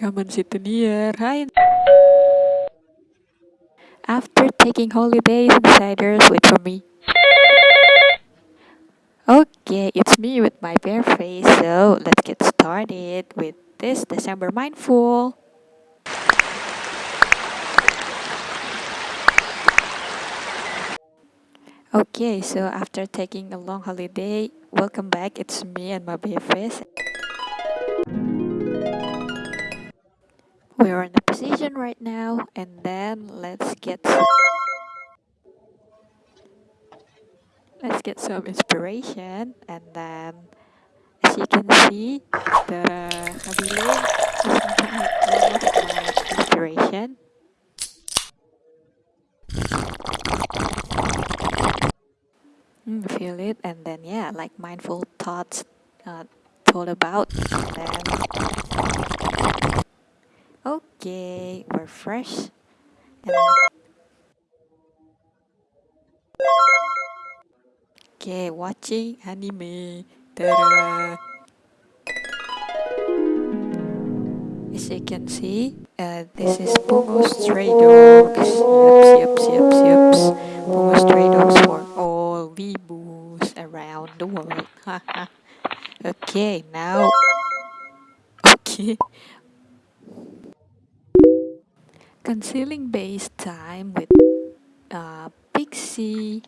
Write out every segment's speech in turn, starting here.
rekaman situ near. Hi. After taking holidays, insiders wait for me. Okay, it's me with my bare face, so let's get started with this December Mindful. Okay, so after taking a long holiday, welcome back. It's me and my bare face. Position right now, and then let's get let's get some inspiration, and then as you can see, the is inspiration. Mm, feel it, and then yeah, like mindful thoughts uh, told about, and then Okay, we're fresh. Okay, watching anime. Ta-da! As you can see, uh, this is Bungo Stray Dogs. Yups, yups, yups, yups. Bungo Stray Dogs for all weeboos around the world. okay, now. Okay. Concealing base time with uh, Pixy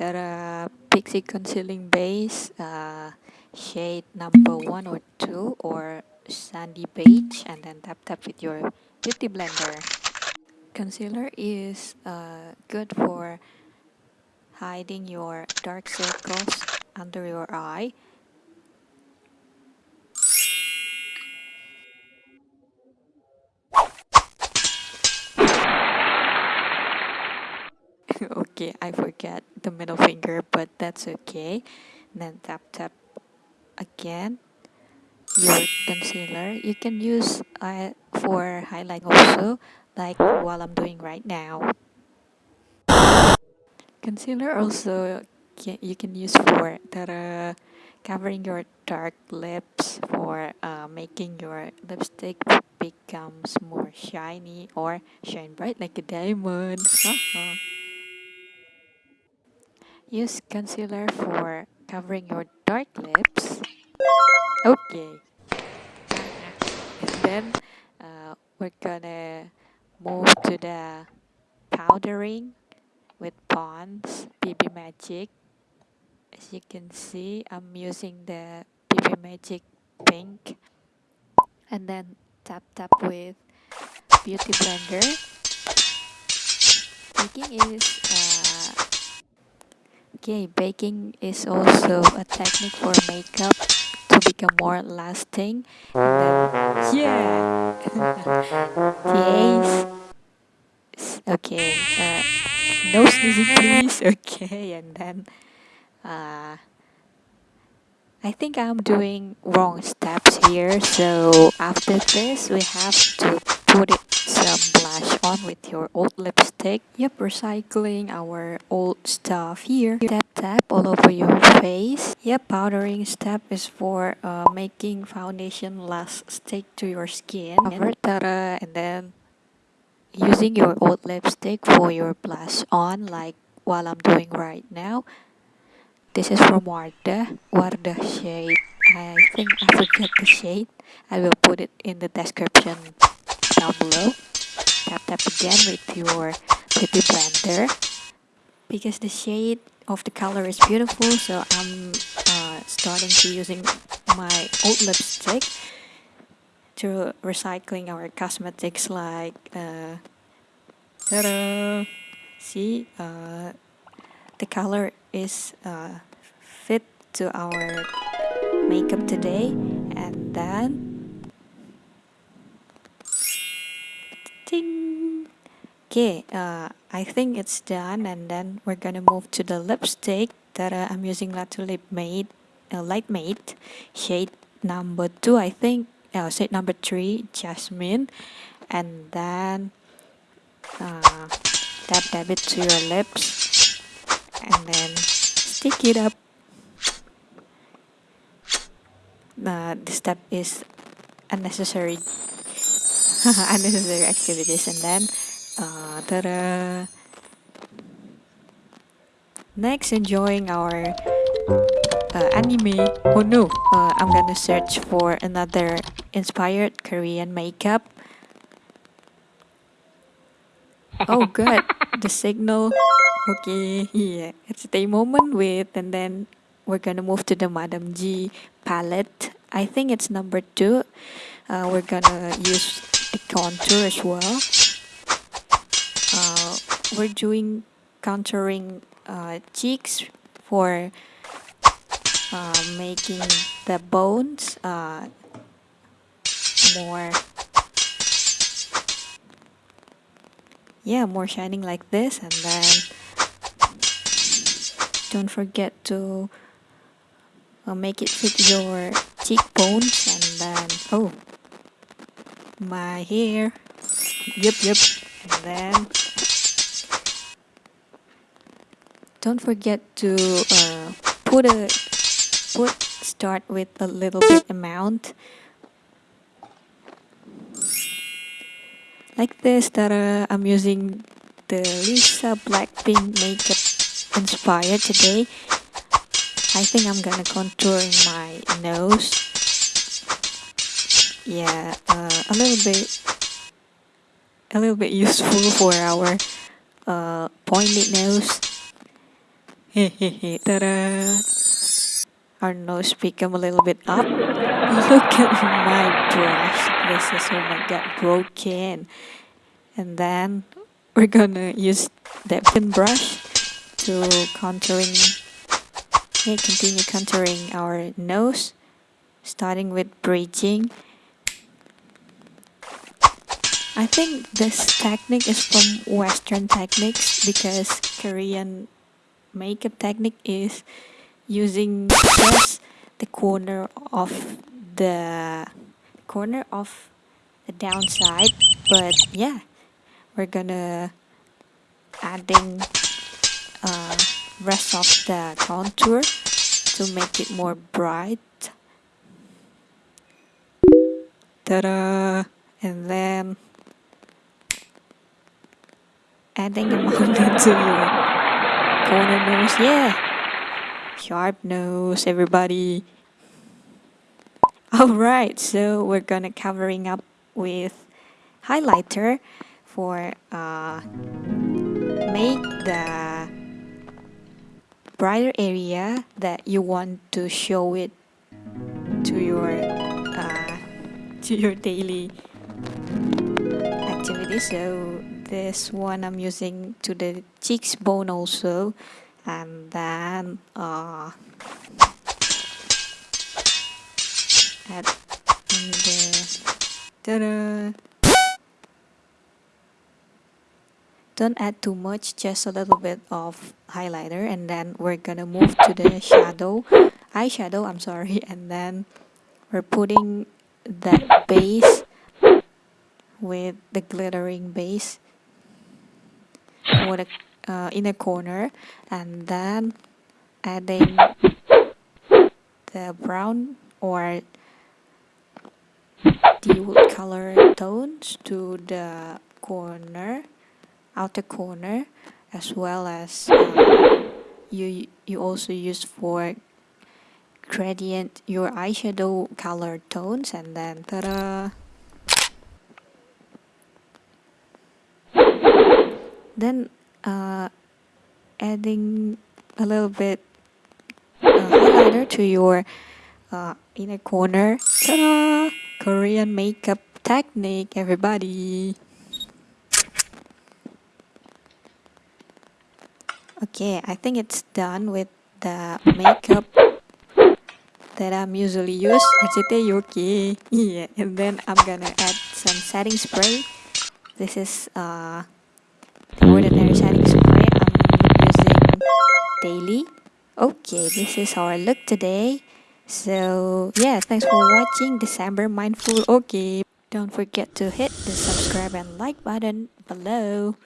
the Pixy concealing base uh, shade number one or two or sandy beige and then tap tap with your beauty blender. Concealer is uh, good for hiding your dark circles under your eye okay, I forget the middle finger, but that's okay. And then tap tap again your concealer. You can use uh, for highlight also, like while I'm doing right now. Concealer also can, you can use for that covering your dark lips for uh, making your lipstick becomes more shiny or shine bright like a diamond. Use concealer for covering your dark lips. Okay. And then uh, we're gonna move to the powdering with Pond's BB Magic. As you can see, I'm using the BB Magic pink. And then tap tap with Beauty Blender. Baking is uh, Okay, baking is also a technique for makeup to become more lasting. Then, yeah! yes! Okay, uh, no sneezing please. Okay, and then uh, I think I'm doing wrong steps here. So after this, we have to put it on with your old lipstick. Yep, recycling our old stuff here. Tap tap all over your face. Yep, powdering step is for uh, making foundation last stick to your skin. And then using your old lipstick for your blush on like while I'm doing right now. This is from Wardah, Wardah shade. I think I forget the shade. I will put it in the description down below. Tap tap again with your beauty blender. Because the shade of the color is beautiful, so I'm uh, starting to using my old lipstick to recycling our cosmetics like uh, ta-da! see uh, the color is uh, fit to our makeup today and then Okay, uh, I think it's done and then we're gonna move to the lipstick that uh, I'm using Latu Lip Made, uh, Light Made, shade number 2 I think, uh, shade number 3, Jasmine and then uh, dab dab it to your lips and then stick it up. Uh, this step is unnecessary unnecessary activities and then ta-da! next enjoying our uh, anime oh no uh, I'm gonna search for another inspired Korean makeup. Oh good. The signal. Okay yeah. It's a moment with and then we're gonna move to the Madame Gie palette. I think it's number two. Uh, we're gonna use the contour as well we're doing contouring uh, cheeks for uh, making the bones uh, more yeah more shining like this. And then don't forget to uh, make it fit your cheekbones. And then oh my hair. Yep yep. And then don't forget to uh, put a put start with a little bit amount. Like this that uh, I'm using the Lisa Blackpink makeup inspired today. I think I'm gonna contour my nose. Yeah uh, a little bit a little bit useful for our uh, pointed nose our nose become a little bit up. Look at my brush. This is oh my god broken and then we're gonna use that thin brush to contouring okay continue contouring our nose starting with bridging. I think this technique is from western techniques because Korean makeup technique is using just the corner of the corner of the downside but yeah we're gonna adding uh, rest of the contour to make it more bright. Ta-da! And then adding a mountain to your corner nose, yeah. Sharp nose, everybody. Alright, so we're gonna covering up with highlighter for uh, make the brighter area that you want to show it to your uh, to your daily activity. So this one I'm using to the cheeks bone also. And then uh, add ta-da! don't add too much just a little bit of highlighter. And then we're gonna move to the shadow eyeshadow I'm sorry. And then we're putting that base with the glittering base for the uh, inner corner and then adding the brown or deep color tones to the corner outer corner as well as uh, you you also use for gradient your eyeshadow color tones and then ta-da then uh, adding a little bit uh, highlighter to your uh, inner corner. Ta-da! Korean makeup technique everybody. Okay I think it's done with the makeup that I'm usually use. Okay yeah and then I'm gonna add some setting spray. This is uh the ordinary setting spray I'm using daily. Okay this is our look today. So yeah thanks for watching December mindful. Okay don't forget to hit the subscribe and like button below